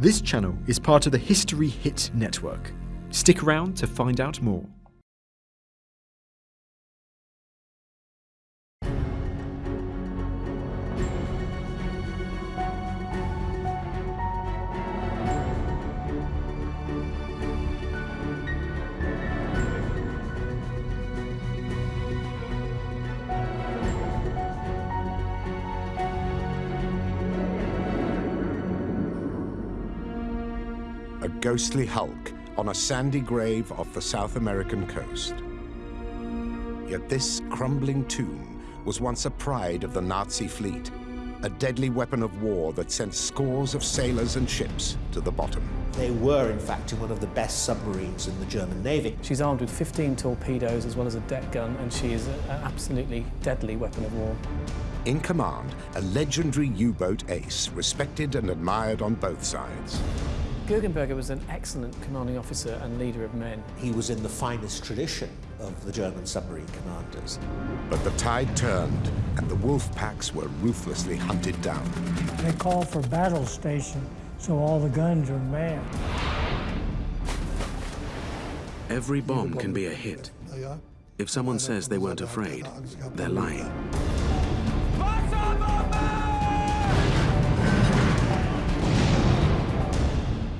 This channel is part of the History Hit network. Stick around to find out more. Ghostly hulk on a sandy grave off the South American coast. Yet this crumbling tomb was once a pride of the Nazi fleet, a deadly weapon of war that sent scores of sailors and ships to the bottom. They were, in fact, in one of the best submarines in the German Navy. She's armed with 15 torpedoes as well as a deck gun, and she is an absolutely deadly weapon of war. In command, a legendary U-boat ace, respected and admired on both sides. Guggenberger was an excellent commanding officer and leader of men. He was in the finest tradition of the German submarine commanders. But the tide turned, and the wolf packs were ruthlessly hunted down. They call for battle station, so all the guns are manned. Every bomb can be a hit. If someone says they weren't afraid, they're lying.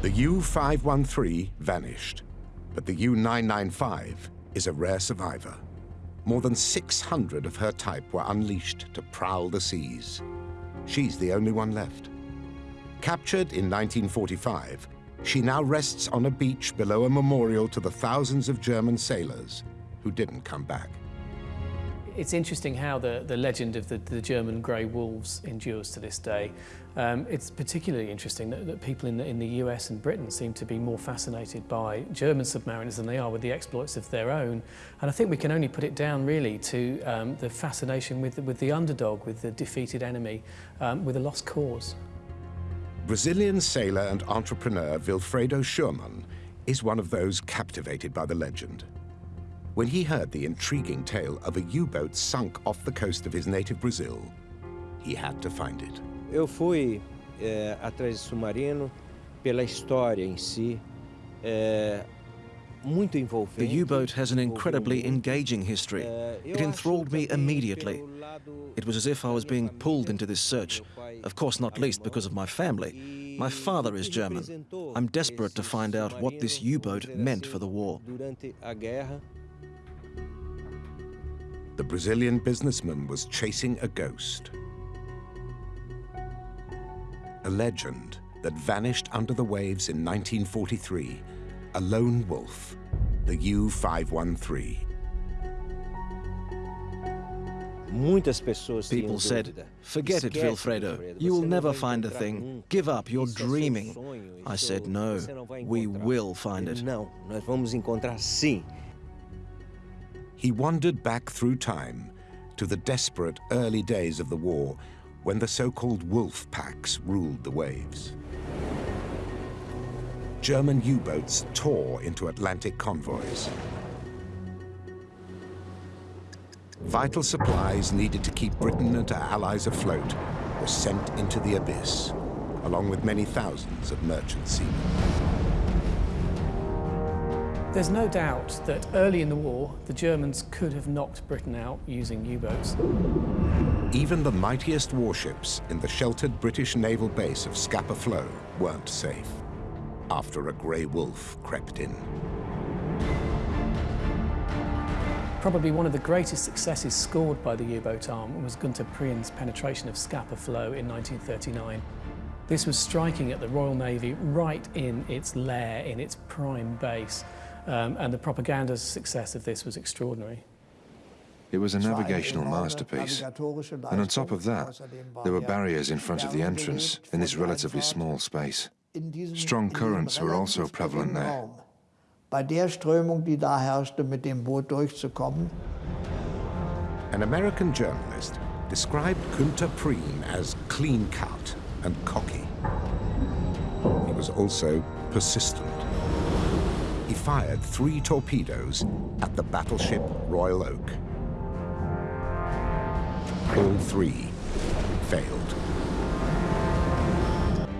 The U-513 vanished, but the U-995 is a rare survivor. More than 600 of her type were unleashed to prowl the seas. She's the only one left. Captured in 1945, she now rests on a beach below a memorial to the thousands of German sailors who didn't come back. It's interesting how the, the legend of the, the German grey wolves endures to this day. Um, it's particularly interesting that, that people in the, in the US and Britain seem to be more fascinated by German submariners than they are with the exploits of their own. And I think we can only put it down really to um, the fascination with, with the underdog, with the defeated enemy, um, with a lost cause. Brazilian sailor and entrepreneur Wilfredo Schurmann is one of those captivated by the legend. When he heard the intriguing tale of a U-boat sunk off the coast of his native Brazil, he had to find it. Eu fui é, atrás de submarino pela história em si. É, muito envolvente. The U-boat has an incredibly engaging history. It enthralled me immediately. It was as if I was being pulled into this search, of course not least because of my family. My father is German. I'm desperate to find out what this U-boat meant for the war. The Brazilian businessman was chasing a ghost. A legend that vanished under the waves in 1943, a lone wolf, the U-513. People said, forget it, Wilfredo. You will never find a thing. Give up, you're dreaming. I said, no, we will find it. He wandered back through time to the desperate early days of the war when the so-called wolf packs ruled the waves. German U-boats tore into Atlantic convoys. Vital supplies needed to keep Britain and her allies afloat were sent into the abyss, along with many thousands of merchant seamen. There's no doubt that early in the war, the Germans could have knocked Britain out using U-boats. Even the mightiest warships in the sheltered British naval base of Scapa Flow weren't safe after a grey wolf crept in. Probably one of the greatest successes scored by the U-boat arm was Gunter Prien's penetration of Scapa Flow in 1939. This was striking at the Royal Navy right in its lair, in its prime base, um, and the propaganda success of this was extraordinary. It was a navigational masterpiece. And on top of that, there were barriers in front of the entrance in this relatively small space. Strong currents were also prevalent there. Bei der Strömung, die da herrschte, mit dem Boot durchzukommen. An American journalist described Günter Prien as clean-cut and cocky. He was also persistent. He fired three torpedoes at the battleship Royal Oak. All three failed.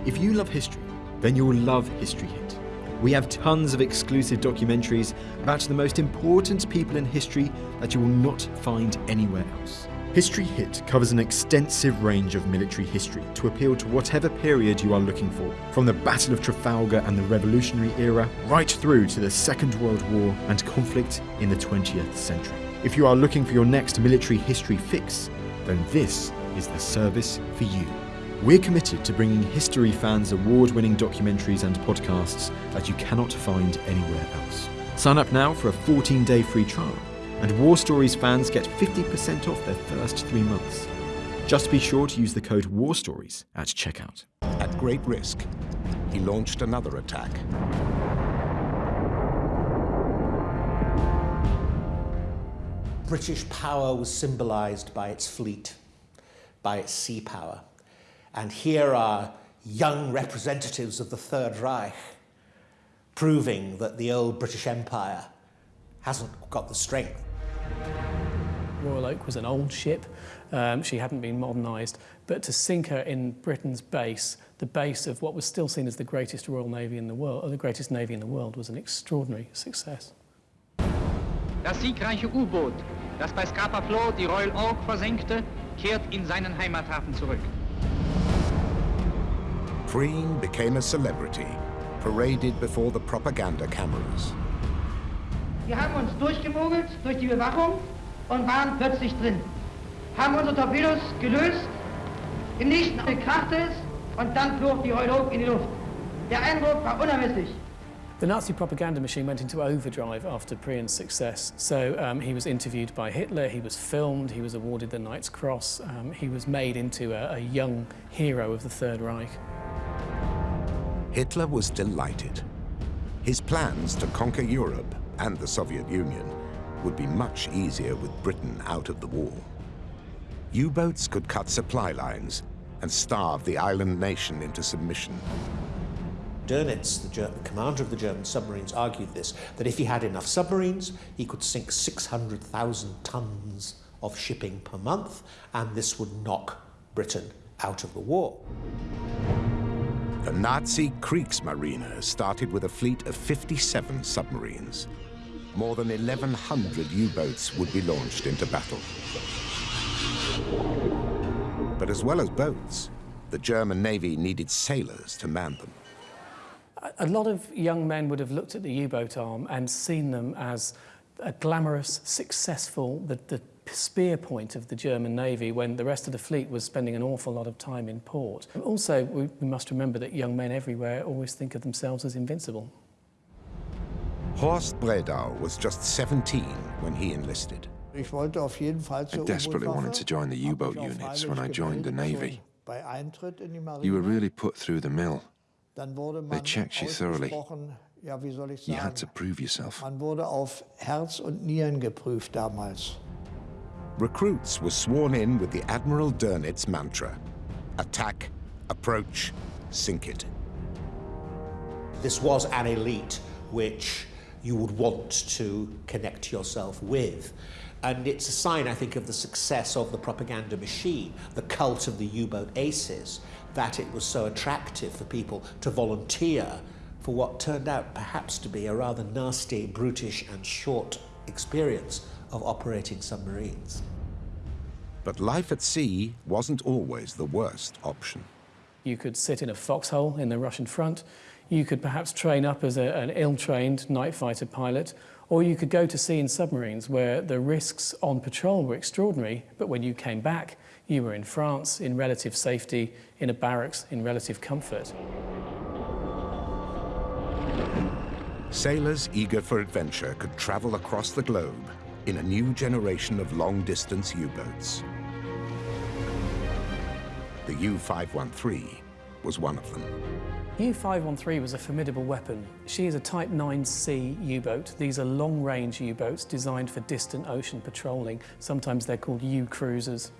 If you love history, then you'll love History Hit. We have tons of exclusive documentaries about the most important people in history that you will not find anywhere else. History Hit covers an extensive range of military history to appeal to whatever period you are looking for, from the Battle of Trafalgar and the Revolutionary era, right through to the Second World War and conflict in the 20th century. If you are looking for your next military history fix, then this is the service for you. We're committed to bringing history fans award winning documentaries and podcasts that you cannot find anywhere else. Sign up now for a 14 day free trial, and War Stories fans get 50% off their first three months. Just be sure to use the code War Stories at checkout. At great risk, he launched another attack. British power was symbolized by its fleet, by its sea power. And here are young representatives of the Third Reich proving that the old British Empire hasn't got the strength. Royal Oak was an old ship. Um, she hadn't been modernised. But to sink her in Britain's base, the base of what was still seen as the greatest Royal Navy in the world, or the greatest navy in the world, was an extraordinary success. Das siegreiche U-Boot, das bei Scapa Flow die Royal Oak versenkte, kehrt in seinen Heimathafen zurück. Prien became a celebrity, paraded before the propaganda cameras. Wir haben uns durchgemogelt durch die Bewachung und waren plötzlich drin. Haben unsere Torpedos gelöst, im nächsten krachte es und dann flog die Royal Oak in die Luft. Der Eindruck war unermesslich. The Nazi propaganda machine went into overdrive after Prien's success. So um, he was interviewed by Hitler, he was filmed, he was awarded the Knight's Cross, um, he was made into a, a young hero of the Third Reich. Hitler was delighted. His plans to conquer Europe and the Soviet Union would be much easier with Britain out of the war. U-boats could cut supply lines and starve the island nation into submission. Dönitz, the, German, commander of the German submarines, argued this, that if he had enough submarines, he could sink 600,000 tons of shipping per month, and this would knock Britain out of the war. The Nazi Kriegsmarine started with a fleet of 57 submarines. More than 1,100 U-boats would be launched into battle. But as well as boats, the German Navy needed sailors to man them. A lot of young men would have looked at the U-boat arm and seen them as a glamorous, successful, the, the spear point of the German Navy when the rest of the fleet was spending an awful lot of time in port. Also, we, we must remember that young men everywhere always think of themselves as invincible. Horst Bredau was just 17 when he enlisted. I desperately wanted to join the U-boat units when I joined the Navy. You were really put through the mill. They checked you thoroughly. You had to prove yourself. Recruits were sworn in with the Admiral Dönitz mantra, attack, approach, sink it. This was an elite which you would want to connect yourself with. And it's a sign, I think, of the success of the propaganda machine, the cult of the U-boat aces, that it was so attractive for people to volunteer for what turned out perhaps to be a rather nasty, brutish and short experience of operating submarines. But life at sea wasn't always the worst option. You could sit in a foxhole in the Russian front, you could perhaps train up as a, an ill-trained night fighter pilot, or you could go to sea in submarines where the risks on patrol were extraordinary, but when you came back, you were in France in relative safety, in a barracks in relative comfort. Sailors eager for adventure could travel across the globe in a new generation of long-distance U-boats. The U-513 was one of them. U-513 was a formidable weapon. She is a Type 9C U-boat. These are long-range U-boats designed for distant ocean patrolling. Sometimes they're called U-cruisers.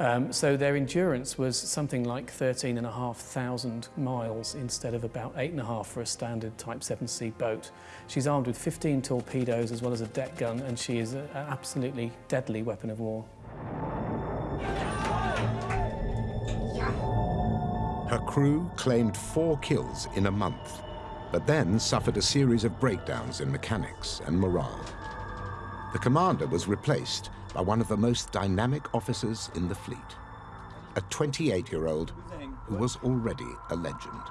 Um, so their endurance was something like 13,500 miles instead of about 8.5 for a standard Type 7C boat. She's armed with 15 torpedoes as well as a deck gun and she is an absolutely deadly weapon of war. Her crew claimed four kills in a month, but then suffered a series of breakdowns in mechanics and morale. The commander was replaced by one of the most dynamic officers in the fleet, a 28-year-old who was already a legend.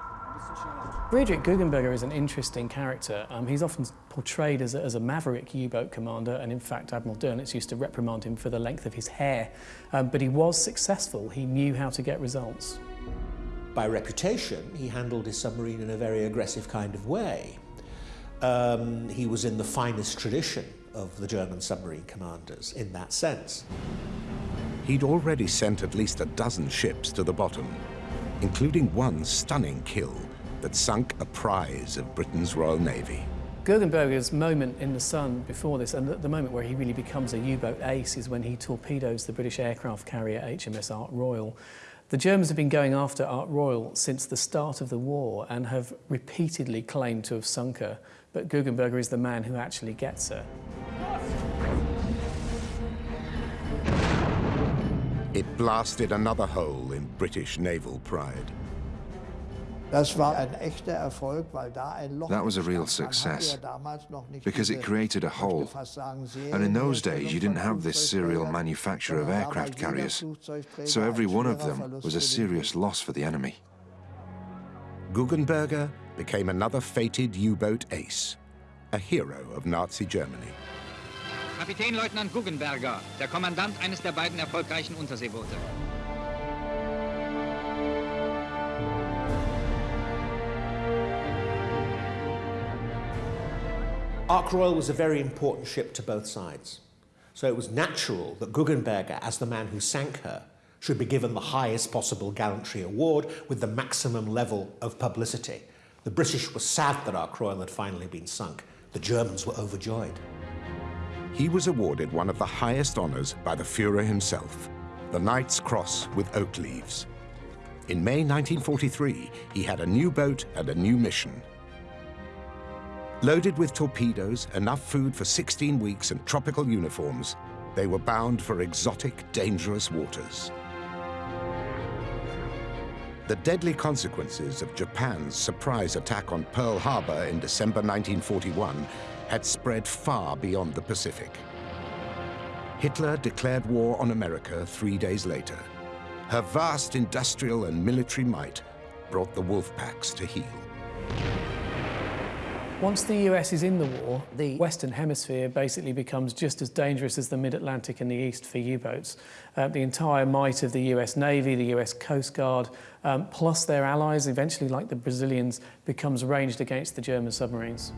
Friedrich Guggenberger is an interesting character. Um, he's often portrayed as a, as a maverick U-boat commander, and in fact Admiral Dönitz used to reprimand him for the length of his hair. Um, but he was successful. He knew how to get results. By reputation, he handled his submarine in a very aggressive kind of way. Um, he was in the finest tradition of the German submarine commanders in that sense. He'd already sent at least a dozen ships to the bottom, including one stunning kill that sunk a prize of Britain's Royal Navy. Guggenberger's moment in the sun before this, and the, the moment where he really becomes a U-boat ace, is when he torpedoes the British aircraft carrier HMS Ark Royal. The Germans have been going after Ark Royal since the start of the war and have repeatedly claimed to have sunk her, but Guggenberger is the man who actually gets her. It blasted another hole in British naval pride. That was a real success, because it created a hole. And in those days, you didn't have this serial manufacture of aircraft carriers, so every one of them was a serious loss for the enemy. Guggenberger became another fated U-boat ace, a hero of Nazi Germany. Kapitänleutnant Guggenberger, der Kommandant eines der beiden erfolgreichen Unterseeboote. Ark Royal was a very important ship to both sides. So it was natural that Guggenberger, as the man who sank her, should be given the highest possible gallantry award with the maximum level of publicity. The British were sad that Ark Royal had finally been sunk. The Germans were overjoyed. He was awarded one of the highest honors by the Fuhrer himself, the Knight's Cross with oak leaves. In May 1943, he had a new boat and a new mission, Loaded with torpedoes, enough food for 16 weeks and tropical uniforms, they were bound for exotic, dangerous waters. The deadly consequences of Japan's surprise attack on Pearl Harbor in December 1941 had spread far beyond the Pacific. Hitler declared war on America three days later. Her vast industrial and military might brought the wolf packs to heel. Once the US is in the war, the Western Hemisphere basically becomes just as dangerous as the mid-Atlantic and the East for U-boats. Uh, the entire might of the US Navy, the US Coast Guard, um, plus their allies, eventually like the Brazilians, becomes ranged against the German submarines.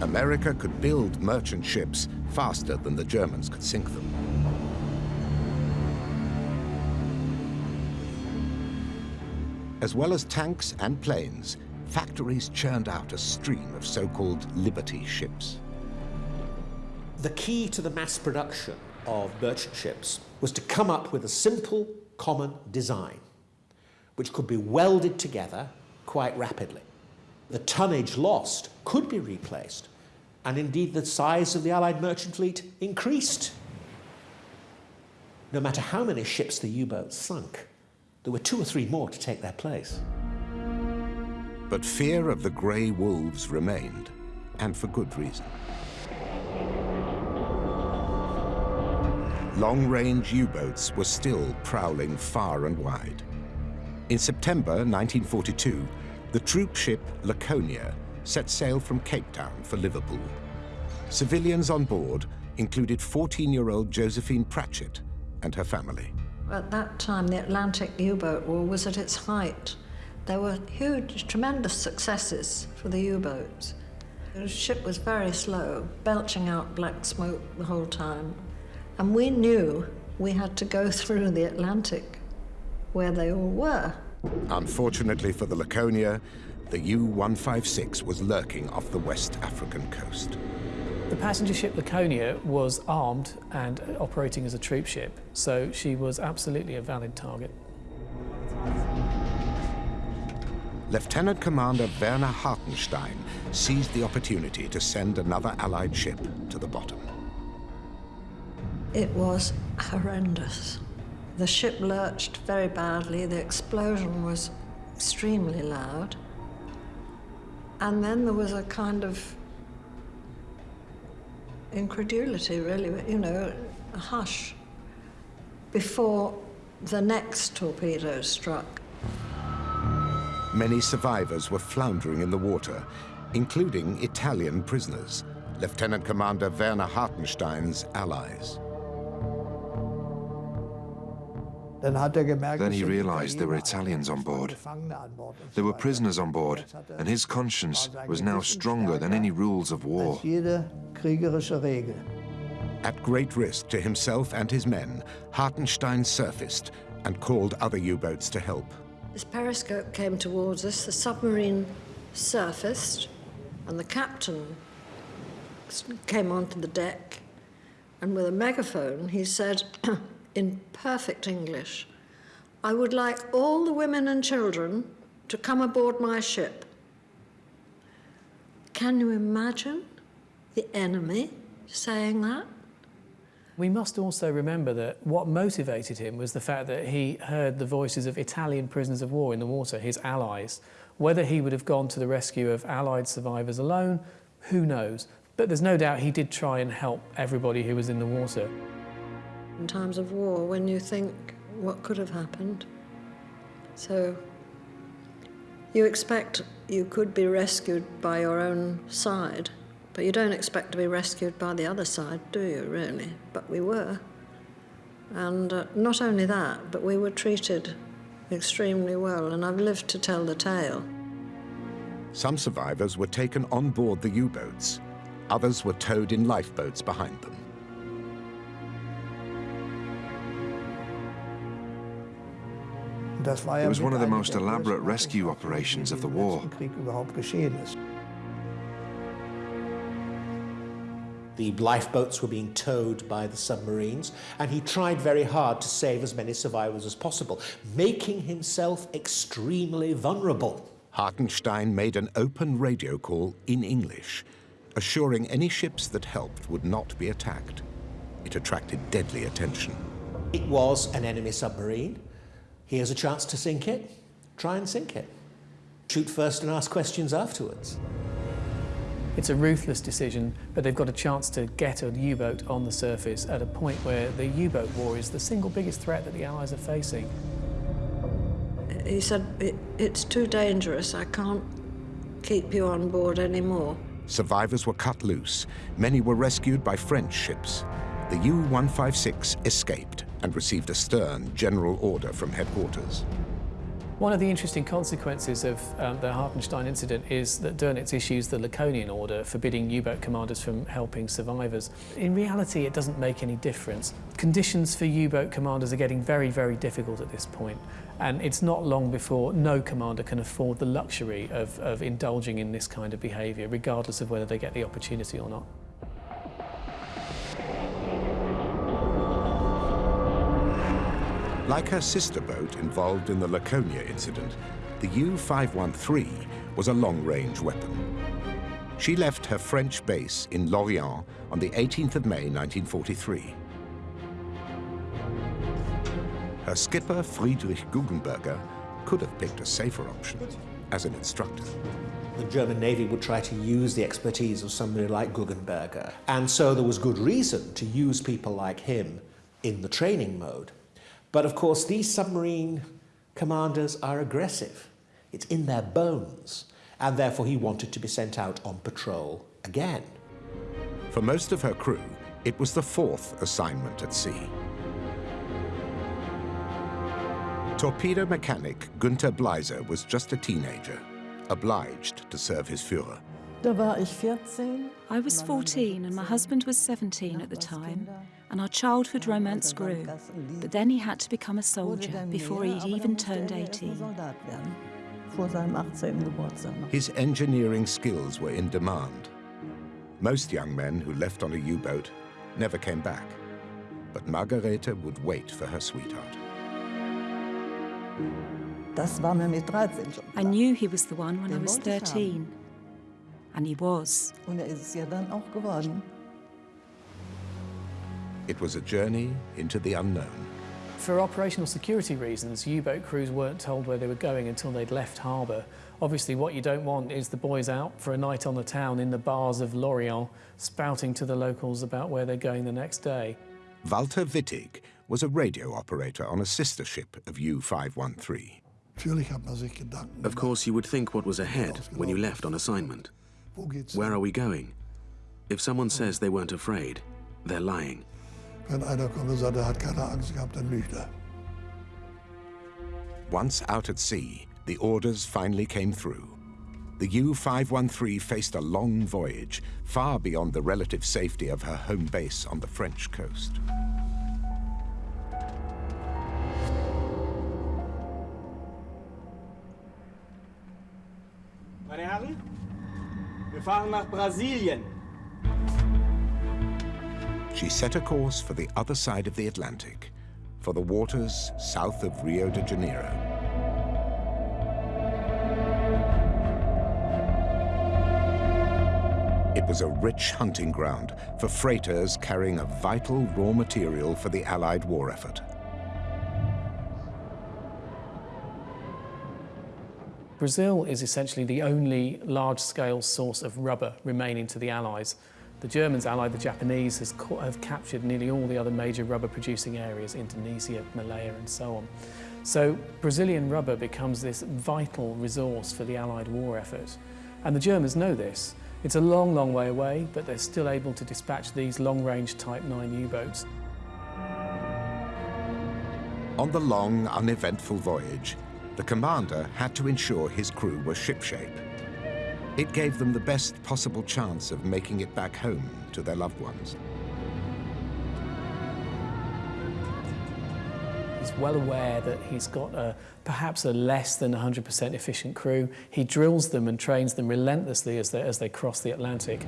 America could build merchant ships faster than the Germans could sink them. As well as tanks and planes, factories churned out a stream of so-called Liberty ships. The key to the mass production of merchant ships was to come up with a simple, common design, which could be welded together quite rapidly. The tonnage lost could be replaced, and indeed the size of the Allied merchant fleet increased. No matter how many ships the U-boats sunk, there were two or three more to take their place. But fear of the grey wolves remained, and for good reason. Long-range U-boats were still prowling far and wide. In September 1942, the troop ship Laconia set sail from Cape Town for Liverpool. Civilians on board included 14-year-old Josephine Pratchett and her family. At that time, the Atlantic U-boat war was at its height. There were huge, tremendous successes for the U-boats. The ship was very slow, belching out black smoke the whole time. And we knew we had to go through the Atlantic, where they all were. Unfortunately for the Laconia, the U-156 was lurking off the West African coast. The passenger ship Laconia was armed and operating as a troop ship, so she was absolutely a valid target. Lieutenant Commander Werner Hartenstein seized the opportunity to send another Allied ship to the bottom. It was horrendous. The ship lurched very badly, the explosion was extremely loud. And then there was a kind of incredulity, really, you know, a hush before the next torpedo struck. Many survivors were floundering in the water, including Italian prisoners, Lieutenant Commander Werner Hartenstein's allies. Then he realized there were Italians on board. There were prisoners on board, and his conscience was now stronger than any rules of war. At great risk to himself and his men, Hartenstein surfaced and called other U-boats to help. This periscope came towards us, the submarine surfaced, and the captain came onto the deck, and with a megaphone he said, in perfect English, I would like all the women and children to come aboard my ship. Can you imagine the enemy saying that? We must also remember that what motivated him was the fact that he heard the voices of Italian prisoners of war in the water, his allies. Whether he would have gone to the rescue of Allied survivors alone, who knows? But there's no doubt he did try and help everybody who was in the water. In times of war, when you think what could have happened. So you expect you could be rescued by your own side, but you don't expect to be rescued by the other side, do you, really? But we were. And uh, not only that, but we were treated extremely well, and I've lived to tell the tale. Some survivors were taken on board the U-boats. Others were towed in lifeboats behind them. It was one of the most elaborate rescue operations of the war. The lifeboats were being towed by the submarines, and he tried very hard to save as many survivors as possible, making himself extremely vulnerable. Hartenstein made an open radio call in English, assuring any ships that helped would not be attacked. It attracted deadly attention. It was an enemy submarine. Here's a chance to sink it. Try and sink it. Shoot first and ask questions afterwards. It's a ruthless decision, but they've got a chance to get a U-boat on the surface at a point where the U-boat war is the single biggest threat that the Allies are facing. He said, it, it's too dangerous, I can't keep you on board anymore. Survivors were cut loose. Many were rescued by French ships. The U-156 escaped and received a stern general order from headquarters. One of the interesting consequences of um, the Hartenstein incident is that Dönitz issues the Laconian order forbidding U-boat commanders from helping survivors. In reality, it doesn't make any difference. Conditions for U-boat commanders are getting very, very difficult at this point, and it's not long before no commander can afford the luxury of, of indulging in this kind of behaviour, regardless of whether they get the opportunity or not. Like her sister boat involved in the Laconia incident, the U-513 was a long-range weapon. She left her French base in Lorient on the 18th of May 1943. Her skipper, Friedrich Guggenberger, could have picked a safer option as an instructor. The German Navy would try to use the expertise of somebody like Guggenberger, and so there was good reason to use people like him in the training mode. But of course, these submarine commanders are aggressive. It's in their bones. And therefore, he wanted to be sent out on patrol again. For most of her crew, it was the fourth assignment at sea. Torpedo mechanic Günther Bleiser was just a teenager, obliged to serve his Führer. I was 14 and my husband was 17 at the time, and our childhood romance grew. But then he had to become a soldier before he'd even turned 18. His engineering skills were in demand. Most young men who left on a U-boat never came back, but Margarete would wait for her sweetheart. I knew he was the one when I was 13. And he was. It was a journey into the unknown. for operational security reasons, U-boat crews weren't told where they were going until they'd left harbour. Obviously, what you don't want is the boys out for a night on the town in the bars of Lorient, spouting to the locals about where they're going the next day. Walter Wittig was a radio operator on a sister ship of U-513. Of course, you would think what was ahead when you left on assignment. Where are we going? If someone says they weren't afraid, they're lying. Once out at sea, the orders finally came through. The U-513 faced a long voyage, far beyond the relative safety of her home base on the French coast. Meine Herren, wir fahren nach Brasilien. She set a course for the other side of the Atlantic, for the waters south of Rio de Janeiro. It was a rich hunting ground for freighters carrying a vital raw material for the Allied war effort. Brazil is essentially the only large-scale source of rubber remaining to the Allies. The Germans, allied the Japanese, has have captured nearly all the other major rubber-producing areas, Indonesia, Malaya and so on. So Brazilian rubber becomes this vital resource for the Allied war effort. And the Germans know this. It's a long, long way away, but they're still able to dispatch these long-range Type 9 U-boats. On the long, uneventful voyage, the commander had to ensure his crew were shipshape. It gave them the best possible chance of making it back home to their loved ones. He's well aware that he's got a, perhaps a less than 100% efficient crew. He drills them and trains them relentlessly as they, as they cross the Atlantic.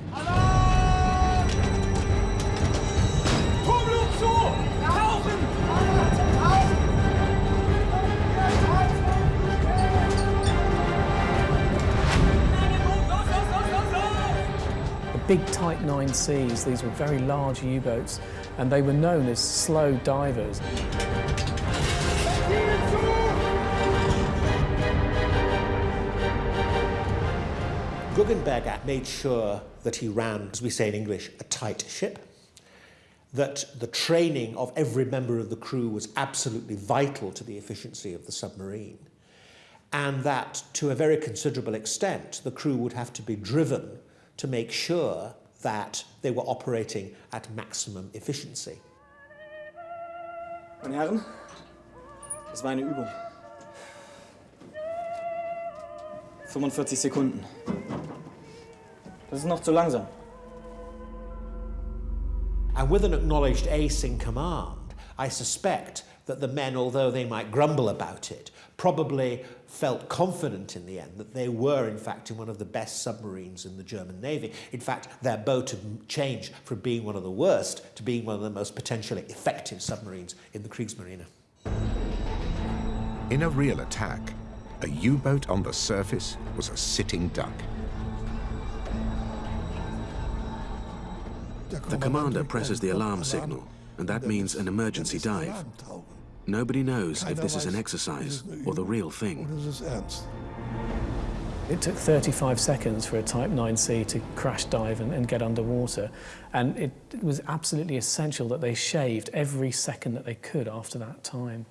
Big Type 9Cs. These were very large U-boats, and they were known as slow divers. Guggenberger made sure that he ran, as we say in English, a tight ship, that the training of every member of the crew was absolutely vital to the efficiency of the submarine, and that to a very considerable extent the crew would have to be driven to make sure that they were operating at maximum efficiency. Meine Herren, das war eine Übung. 45 Sekunden. Das ist noch zu langsam. And with an acknowledged ace in command, I suspect that the men, although they might grumble about it, probably felt confident in the end that they were, in fact, in one of the best submarines in the German Navy. In fact, their boat had changed from being one of the worst to being one of the most potentially effective submarines in the Kriegsmarine. In a real attack, a U-boat on the surface was a sitting duck. The commander presses the alarm signal, and that means an emergency dive. Nobody knows if this is an exercise or the real thing. It took 35 seconds for a Type 9C to crash dive and, and, get underwater, and it was absolutely essential that they shaved every second that they could after that time.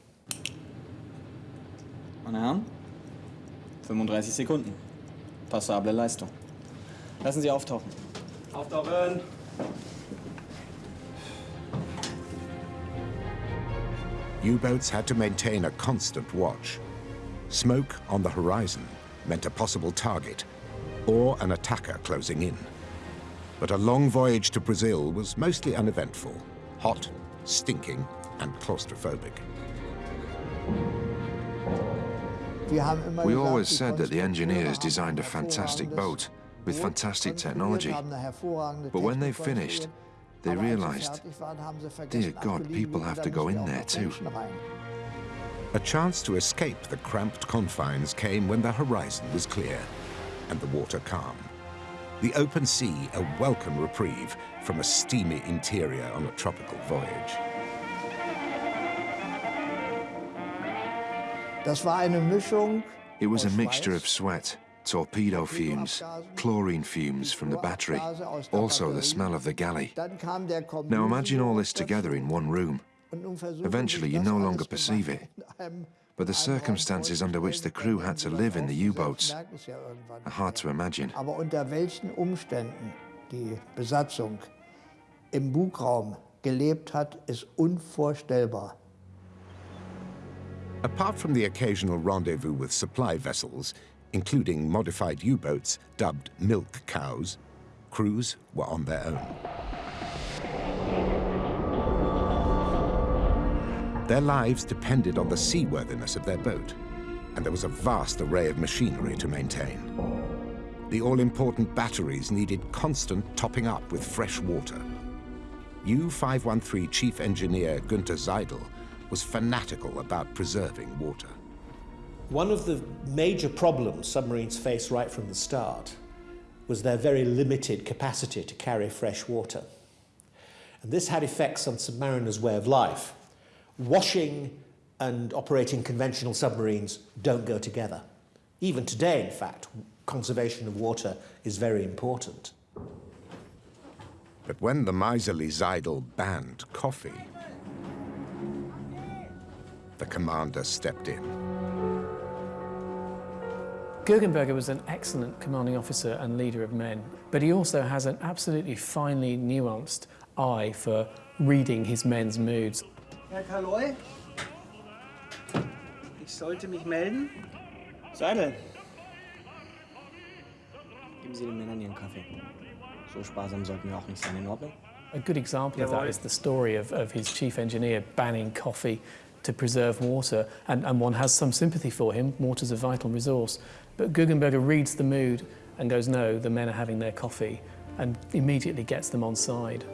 Meine Herren, 35 Sekunden. Passable Leistung. Lassen Sie auftauchen. Auftauchen! U-boats had to maintain a constant watch. Smoke on the horizon meant a possible target or an attacker closing in. But a long voyage to Brazil was mostly uneventful, hot, stinking, and claustrophobic. We always said that the engineers designed a fantastic boat with fantastic technology. But when they finished, they realized, dear God, people have to go in there too. A chance to escape the cramped confines came when the horizon was clear and the water calm. The open sea a welcome reprieve from a steamy interior on a tropical voyage. It was a mixture of sweat, torpedo fumes, chlorine fumes from the battery, also the smell of the galley. Now imagine all this together in one room. Eventually you no longer perceive it. But the circumstances under which the crew had to live in the U-boats are hard to imagine. Aber unter welchen Umständen die Besatzung im Bugraum gelebt hat, ist unvorstellbar. Apart from the occasional rendezvous with supply vessels, including modified U-boats dubbed milk cows, crews were on their own. Their lives depended on the seaworthiness of their boat, and there was a vast array of machinery to maintain. The all-important batteries needed constant topping up with fresh water. U-513 Chief Engineer Günther Seidel was fanatical about preserving water. One of the major problems submarines face right from the start was their very limited capacity to carry fresh water. And this had effects on submariners' way of life. Washing and operating conventional submarines don't go together. Even today, in fact, conservation of water is very important. But when the miserly Seidel banned coffee, the commander stepped in. Guggenberger was an excellent commanding officer and leader of men, but he also has an absolutely finely nuanced eye for reading his men's moods. Herr Kaleu, ich sollte mich melden. Seidel. Geben Sie den Männern ihren Kaffee. So sparsam sollten wir auch nicht sein, in Ordnung? A good example of that is the story of, of his chief engineer banning coffee to preserve water, and, and one has some sympathy for him. Water's a vital resource. But Guggenberger reads the mood and goes, no, the men are having their coffee, and immediately gets them on side.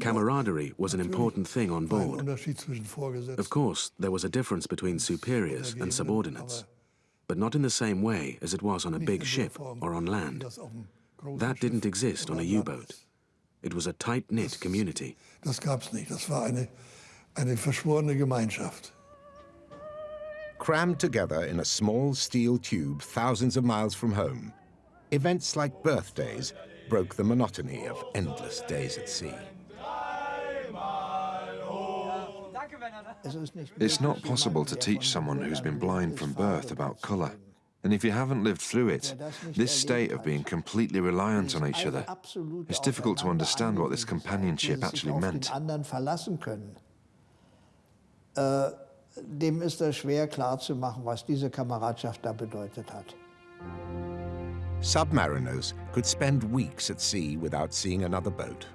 Camaraderie was an important thing on board. Of course, there was a difference between superiors and subordinates, but not in the same way as it was on a big ship or on land. That didn't exist on a U-boat. It was a tight-knit community. Das gab's nicht. Das war eine, eine verschworene Gemeinschaft. Crammed together in a small steel tube thousands of miles from home, events like birthdays broke the monotony of endless days at sea. It's not possible to teach someone who's been blind from birth about colour. And if you haven't lived through it, this state of being completely reliant on each other, it's difficult to understand what this companionship actually meant. Äh, dem ist es schwer klarzumachen, was diese Kameradschaft da bedeutet hat. Submariners could spend weeks at sea without seeing another boat.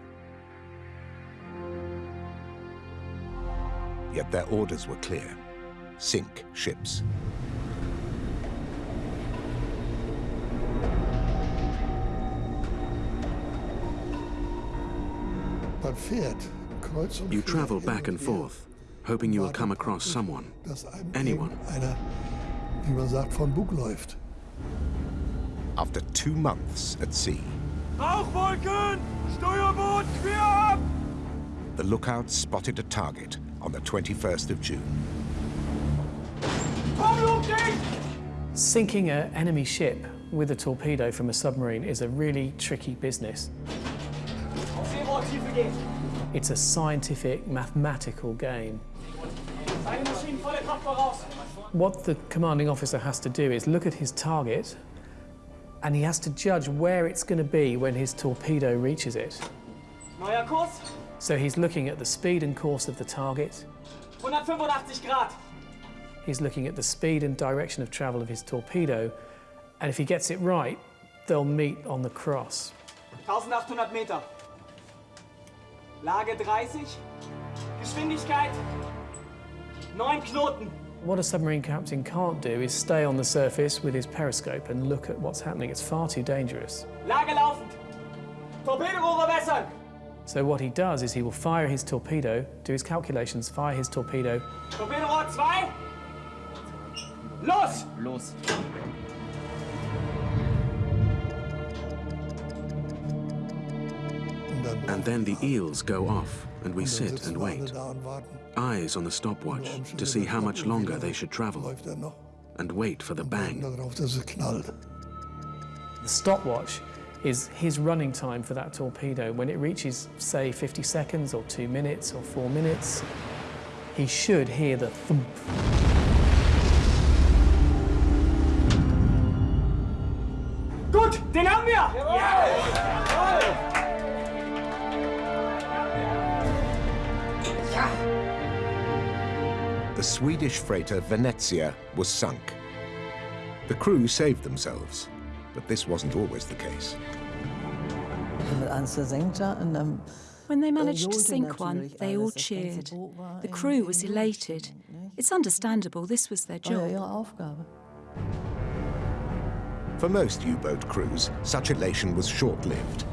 Yet their orders were clear. Sink ships. You travel back and forth, hoping you will come across someone, anyone. After two months at sea, Rauchwolken! Steuerbord, quer ab! the lookout spotted a target on the 21st of June. Sinking an enemy ship with a torpedo from a submarine is a really tricky business. It's a scientific, mathematical game. What the commanding officer has to do is look at his target and he has to judge where it's going to be when his torpedo reaches it. Neuer Kurs, So he's looking at the speed and course of the target, 185 Grad. he's looking at the speed and direction of travel of his torpedo, and if he gets it right, they'll meet on the cross. 1800 Meter. Lage 30. Geschwindigkeit 9 Knoten. What a submarine captain can't do is stay on the surface with his periscope and look at what's happening. It's far too dangerous. Lage laufend. Torpedorohre wässern. So what he does is he will fire his torpedo, do his calculations, fire his torpedo, Torpedo Torpedorohr 2. Los! Los. And then the eels go off, and we sit and wait. Eyes on the stopwatch to see how much longer they should travel. And wait for the bang. The stopwatch is his running time for that torpedo. When it reaches, say, 50 seconds or two minutes or four minutes, he should hear the thump. Gut, den haben wir! The Swedish freighter Venezia was sunk. The crew saved themselves, but this wasn't always the case. When they managed to sink one, they all cheered. The crew was elated. It's understandable, this was their job. For most U-boat crews, such elation was short-lived.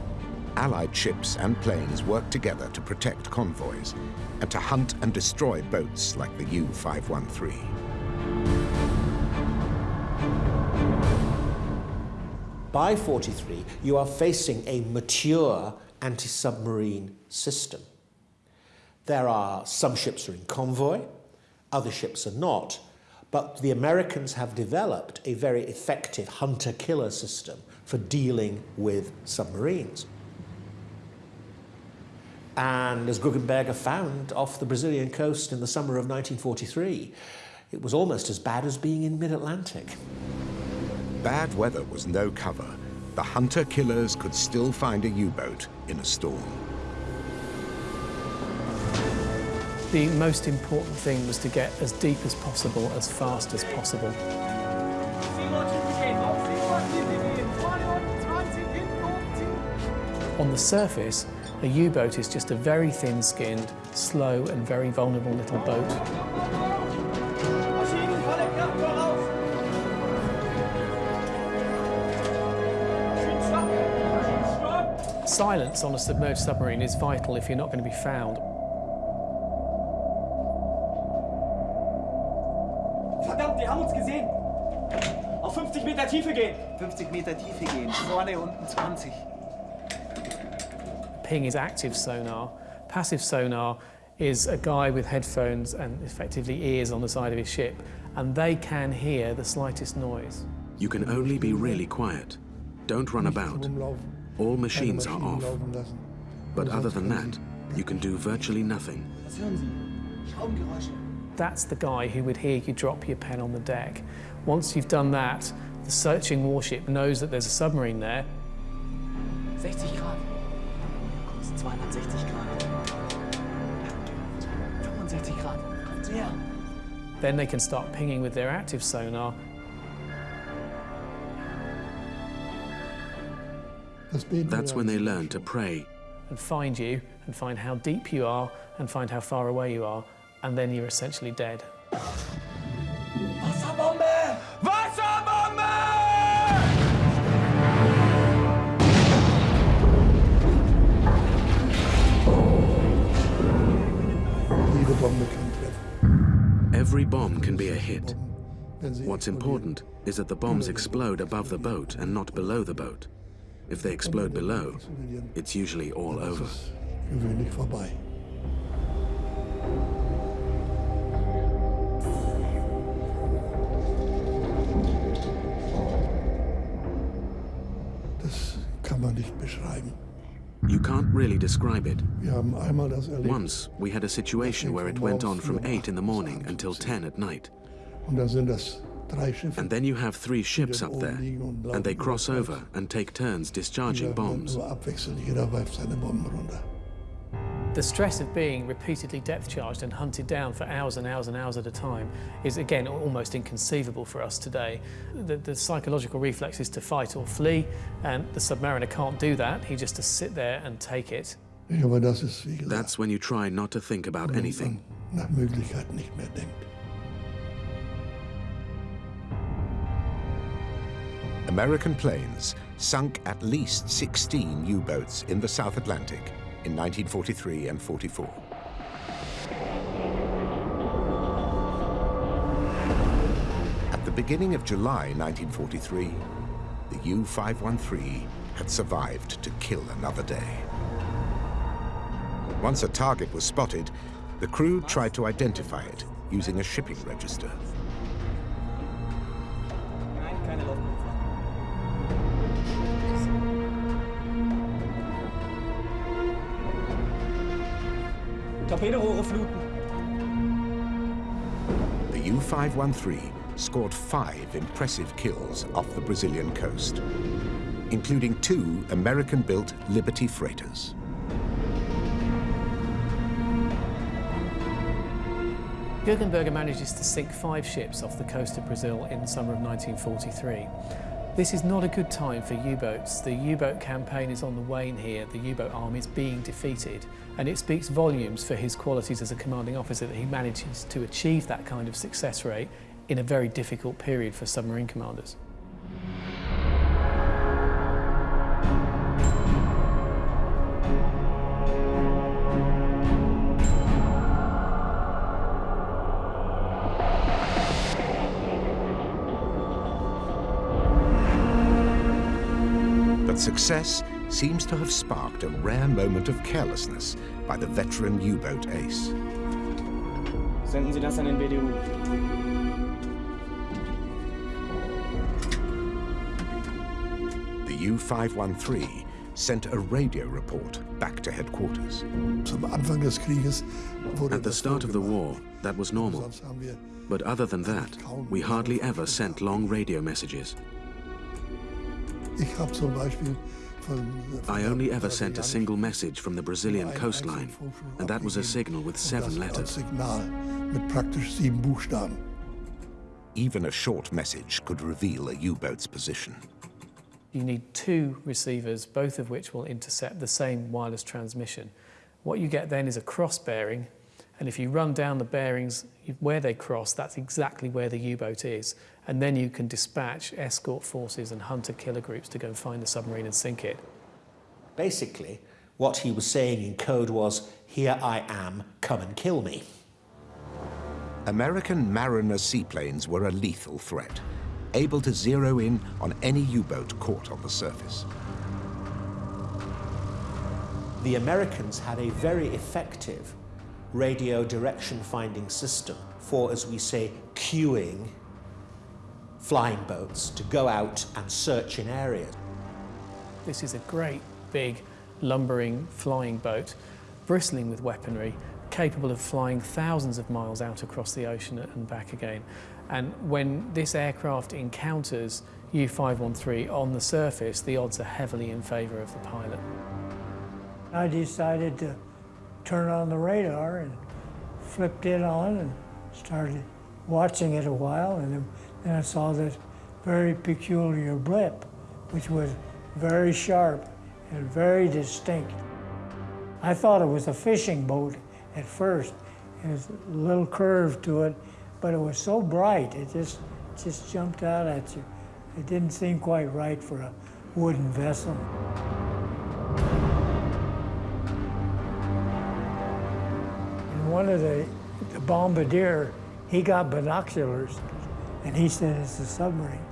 Allied ships and planes worked together to protect convoys and to hunt and destroy boats like the U-513. By 43, you are facing a mature anti-submarine system. There are some ships are in convoy, other ships are not, but the Americans have developed a very effective hunter-killer system for dealing with submarines. And as Guggenberger found off the Brazilian coast in the summer of 1943, it was almost as bad as being in mid-Atlantic. Bad weather was no cover. The hunter-killers could still find a U-boat in a storm. The most important thing was to get as deep as possible, as fast as possible. On the surface, a U-boat is just a very thin-skinned, slow and very vulnerable little boat. Silence on a submerged submarine is vital if you're not going to be found. Verdammt, die haben uns gesehen! Auf 50 Meter Tiefe gehen! 50 Meter Tiefe gehen, vorne unten 20. Ping is active sonar. Passive sonar is a guy with headphones and effectively ears on the side of his ship, and they can hear the slightest noise. You can only be really quiet. Don't run about. All machines are off. But other than that, you can do virtually nothing. That's the guy who would hear you drop your pen on the deck. Once you've done that, the searching warship knows that there's a submarine there. 60 Grad. 260 Grad. 65 Grad. Kommt. Then they can start pinging with their active sonar. That's when they learn to pray. And find you, and find how deep you are, and find how far away you are, and then you're essentially dead. Wasserbombe! Wasserbombe! Every bomb can be a hit. What's important is that the bombs explode above the boat and not below the boat. If they explode below, it's usually all over. Gewöhnlich vorbei. Das kann man nicht beschreiben. You can't really describe it. Wir haben einmal das erlebt. Once, we had a situation where it went on from 8 in the morning until 10 at night. Und da sind das drei Schiffe. And then you have three ships up there, and they cross over and take turns discharging bombs. Nur abwechselnd, jeder wirft seine Bomben runter. The stress of being repeatedly depth charged and hunted down for hours and hours and hours at a time is, again, almost inconceivable for us today. The, the psychological reflex is to fight or flee, and the submariner can't do that. He just has to sit there and take it. Ja, aber das ist, wie gesagt, That's when you try not to think about anything. American planes sunk at least 16 U-boats in the South Atlantic in 1943 and 44. At the beginning of July 1943, the U-513 had survived to kill another day. Once a target was spotted, the crew tried to identify it using a shipping register. Torpedorohre. The U-513 scored five impressive kills off the Brazilian coast, including two American-built Liberty freighters. Guggenberger manages to sink five ships off the coast of Brazil in the summer of 1943. This is not a good time for U-boats. The U-boat campaign is on the wane here. The U-boat army is being defeated. And it speaks volumes for his qualities as a commanding officer that he manages to achieve that kind of success rate in a very difficult period for submarine commanders. Success seems to have sparked a rare moment of carelessness by the veteran U-boat ace. Senden Sie das an den BDU. The U-513 sent a radio report back to headquarters. At the start of the war, that was normal. But other than that, we hardly ever sent long radio messages. I only ever sent a single message from the Brazilian coastline, and that was a signal with seven letters. Even a short message could reveal a U-boat's position. You need two receivers, both of which will intercept the same wireless transmission. What you get then is a cross bearing, and if you run down the bearings where they cross, that's exactly where the U-boat is. And then you can dispatch escort forces and hunter-killer groups to go and find the submarine and sink it. Basically, what he was saying in code was, here I am, come and kill me. American Mariner seaplanes were a lethal threat, able to zero in on any U-boat caught on the surface. The Americans had a very effective radio direction finding system for, as we say, cueing flying boats to go out and search in areas. This is a great, big, lumbering flying boat, bristling with weaponry, capable of flying thousands of miles out across the ocean and back again. And when this aircraft encounters U-513 on the surface, the odds are heavily in favour of the pilot. I decided to turn on the radar and flipped it on and started watching it a while and then I saw this very peculiar blip which was very sharp and very distinct. I thought it was a fishing boat at first. It was a little curve to it, but it was so bright, it just, just jumped out at you. It didn't seem quite right for a wooden vessel. And one of the, the bombardier, he got binoculars, and he said it's a submarine.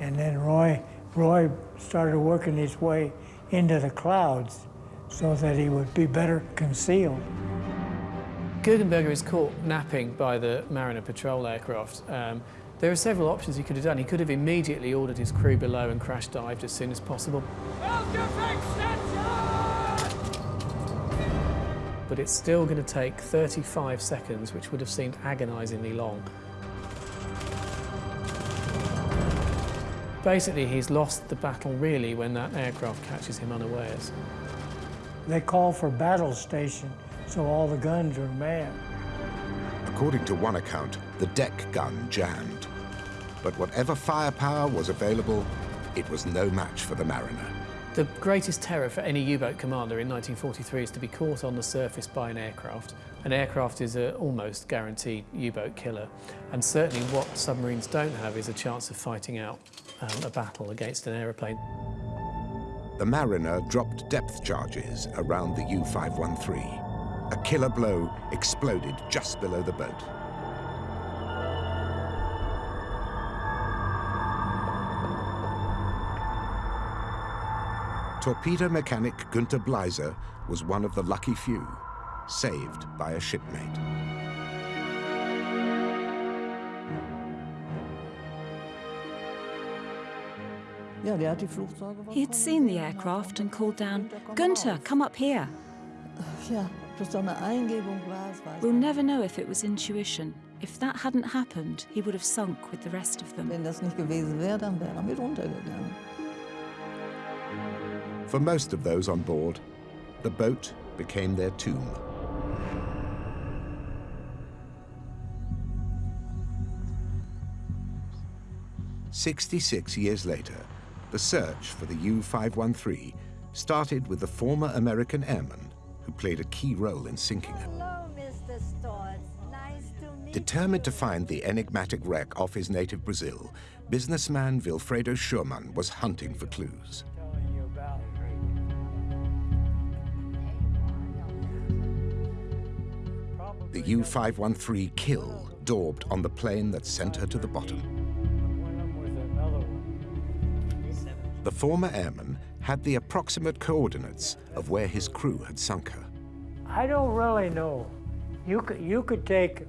And then Roy, Roy started working his way into the clouds so that he would be better concealed. Guggenberger is caught napping by the Mariner patrol aircraft. Um, there are several options he could have done. He could have immediately ordered his crew below and crash dived as soon as possible. but it's still going to take 35 seconds, which would have seemed agonisingly long. Basically, he's lost the battle really when that aircraft catches him unawares. They call for battle station, so all the guns are manned. According to one account, the deck gun jammed. But whatever firepower was available, it was no match for the Mariner. The greatest terror for any U-boat commander in 1943 is to be caught on the surface by an aircraft. An aircraft is an almost guaranteed U-boat killer, and certainly what submarines don't have is a chance of fighting out um, a battle against an aeroplane. The Mariner dropped depth charges around the U-513. A killer blow exploded just below the boat. Torpedo mechanic Günter Bleiser was one of the lucky few saved by a shipmate. He had seen the aircraft and called down, Günther, come up here. We'll never know if it was intuition. If that hadn't happened, he would have sunk with the rest of them. For most of those on board, the boat became their tomb. Sixty-six years later, the search for the U-513 started with the former American airman who played a key role in sinking it. Determined to find the enigmatic wreck off his native Brazil, businessman Wilfredo Schurmann was hunting for clues. The U-513 kill daubed on the plane that sent her to the bottom. The former airman had the approximate coordinates of where his crew had sunk her. I don't really know. You could, you could take,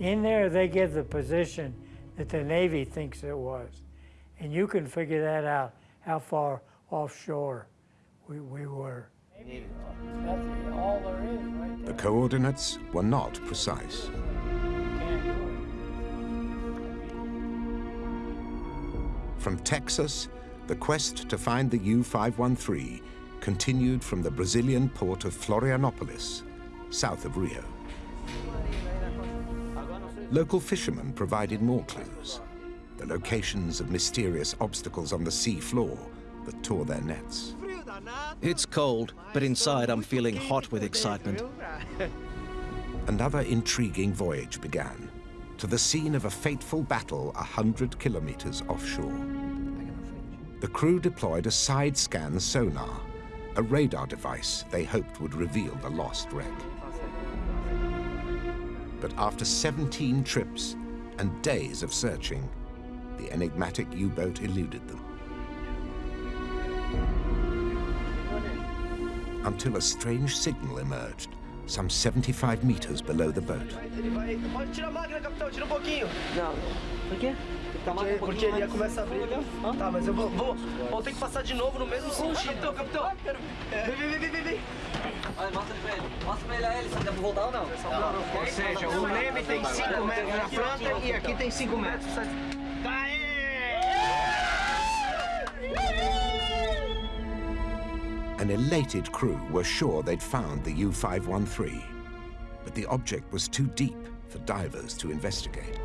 in there they give the position that the Navy thinks it was. And you can figure that out, how far offshore we, we were. The coordinates were not precise. From Texas the quest to find the U-513 continued from the Brazilian port of Florianopolis, south of Rio. Local fishermen provided more clues, the locations of mysterious obstacles on the sea floor that tore their nets. It's cold, but inside I'm feeling hot with excitement. Another intriguing voyage began, to the scene of a fateful battle a hundred kilometers offshore the crew deployed a side-scan sonar, a radar device they hoped would reveal the lost wreck. But after 17 trips and days of searching, the enigmatic U-boat eluded them. Until a strange signal emerged, some 75 meters below the boat. Porque ele ia começar a abrir. Tá, mas eu vou, vou, vou ter que passar de novo no mesmo sentido. Capitão, capitão. Vem, vem, vem, vem, vem. Mostra pra ele. Mostra pra ele a hélice, dá pra voltar ou não? Ou seja, o leme tem 5 metros na planta e aqui tem 5 metros. An elated crew were sure they'd found the U-513, but the object was too deep for divers to investigate.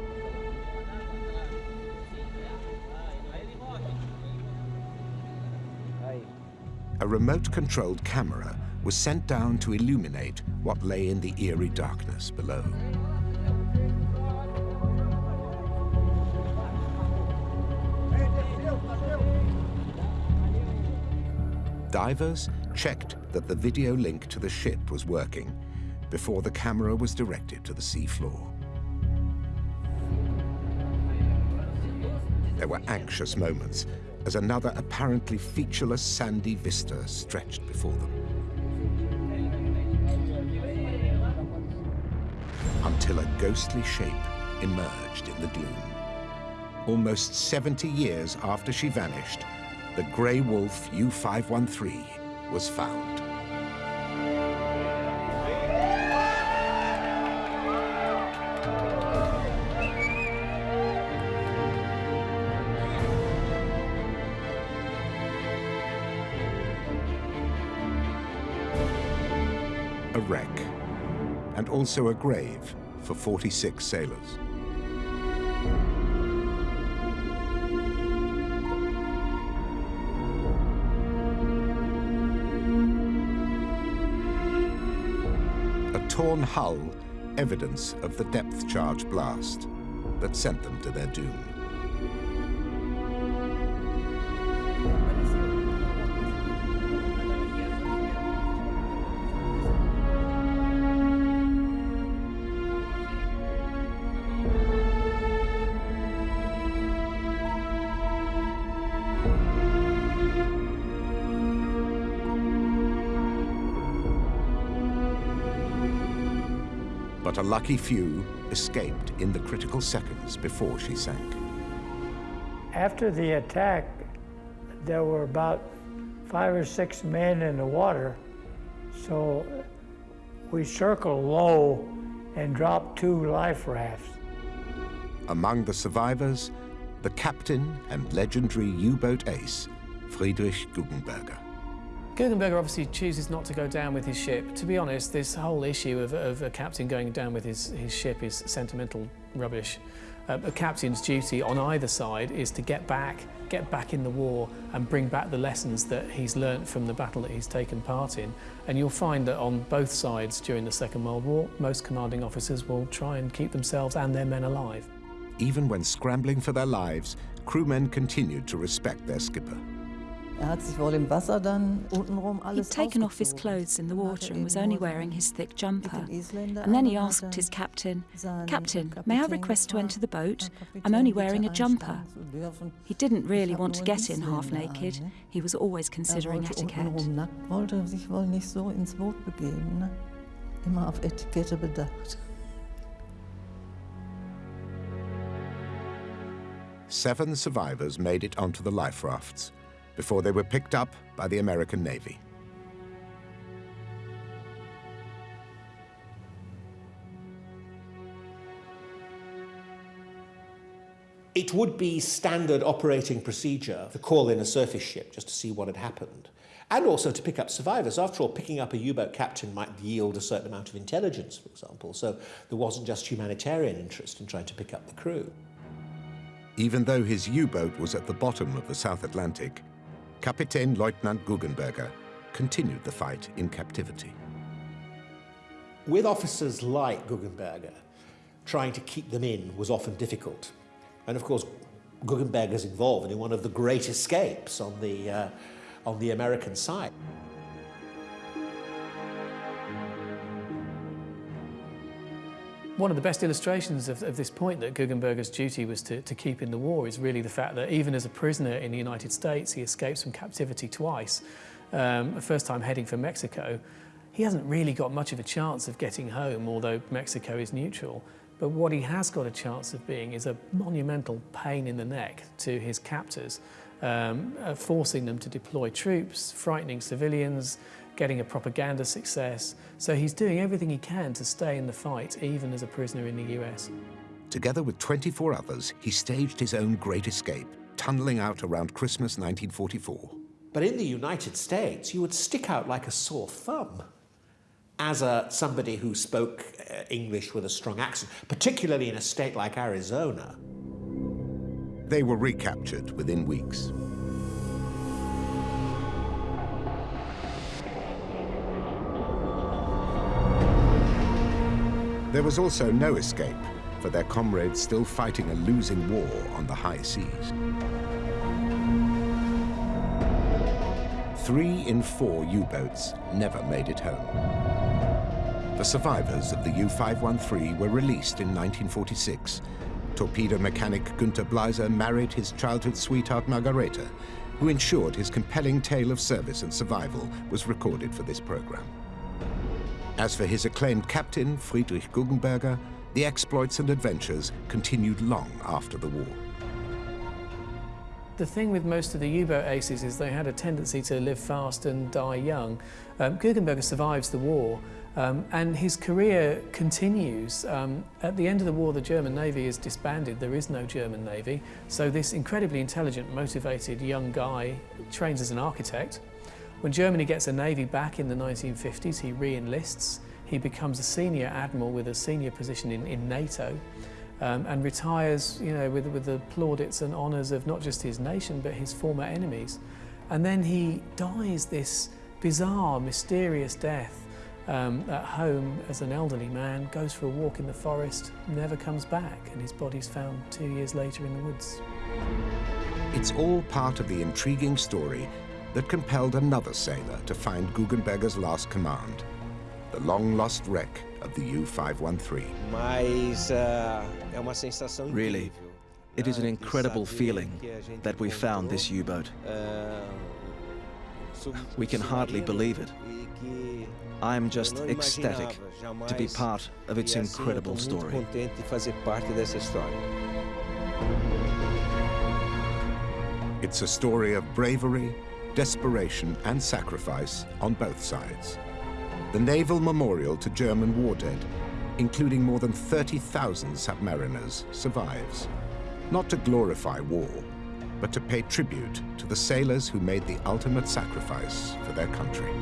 Remote-controlled camera was sent down to illuminate what lay in the eerie darkness below. Divers checked that the video link to the ship was working before the camera was directed to the seafloor. There were anxious moments as another apparently featureless sandy vista stretched before them. Until a ghostly shape emerged in the gloom. Almost 70 years after she vanished, the Grey Wolf U-513 was found. Also a grave for 46 sailors. A torn hull, evidence of the depth charge blast that sent them to their doom. A lucky few escaped in the critical seconds before she sank. After the attack, there were about five or six men in the water, so we circled low and dropped two life rafts. Among the survivors, the captain and legendary U-boat ace, Friedrich Guggenberger. Guggenberger obviously chooses not to go down with his ship. To be honest, this whole issue of, of a captain going down with his, his ship is sentimental rubbish. Uh, a captain's duty on either side is to get back, get back in the war and bring back the lessons that he's learnt from the battle that he's taken part in. And you'll find that on both sides during the Second World War, most commanding officers will try and keep themselves and their men alive. Even when scrambling for their lives, crewmen continued to respect their skipper. Er He'd taken off his clothes in the water and was only wearing his thick jumper. And then he asked his captain, Captain, may I request to enter the boat? I'm only wearing a jumper. He didn't really want to get in half naked. He was always considering etiquette. Seven survivors made it onto the life rafts before they were picked up by the American Navy. It would be standard operating procedure to call in a surface ship just to see what had happened, and also to pick up survivors. After all, picking up a U-boat captain might yield a certain amount of intelligence, for example, so there wasn't just humanitarian interest in trying to pick up the crew. Even though his U-boat was at the bottom of the South Atlantic, Kapitän Leutnant Guggenberger continued the fight in captivity. With officers like Guggenberger, trying to keep them in was often difficult. And of course, Guggenberger's involved in one of the great escapes on the, uh, on the American side. One of the best illustrations of, of, this point that Guggenberger's duty was to, to keep in the war is really the fact that even as a prisoner in the United States, he escapes from captivity twice. Um, the first time heading for Mexico, he hasn't really got much of a chance of getting home, although Mexico is neutral. But what he has got a chance of being is a monumental pain in the neck to his captors, um, uh, forcing them to deploy troops, frightening civilians, getting a propaganda success. So he's doing everything he can to stay in the fight, even as a prisoner in the US. Together with 24 others, he staged his own great escape, tunneling out around Christmas 1944. But in the United States, you would stick out like a sore thumb as a, somebody who spoke uh, English with a strong accent, particularly in a state like Arizona. They were recaptured within weeks. There was also no escape for their comrades still fighting a losing war on the high seas. Three in four U-boats never made it home. The survivors of the U-513 were released in 1946. Torpedo mechanic Günter Bleiser married his childhood sweetheart Margareta, who ensured his compelling tale of service and survival was recorded for this program. As for his acclaimed captain, Friedrich Guggenberger, the exploits and adventures continued long after the war. The thing with most of the U-boat aces is they had a tendency to live fast and die young. Um, Guggenberger survives the war um, and his career continues. Um, at the end of the war, the German Navy is disbanded. There is no German Navy. So this incredibly intelligent, motivated young guy trains as an architect when Germany gets a navy back in the 1950s, he re-enlists. He becomes a senior admiral with a senior position in, in NATO um, and retires you know, with, with the plaudits and honours of not just his nation but his former enemies. And then he dies this bizarre, mysterious death um, at home as an elderly man, goes for a walk in the forest, never comes back, and his body's found two years later in the woods. It's all part of the intriguing story that compelled another sailor to find Guggenberger's last command, the long-lost wreck of the U-513. Uh, really, it is an incredible feeling that we found this U-boat. We can hardly believe it. I am just ecstatic to be part of its incredible story. It's a story of bravery, desperation and sacrifice on both sides. The Naval Memorial to German war dead, including more than 30,000 submariners, survives. Not to glorify war, but to pay tribute to the sailors who made the ultimate sacrifice for their country.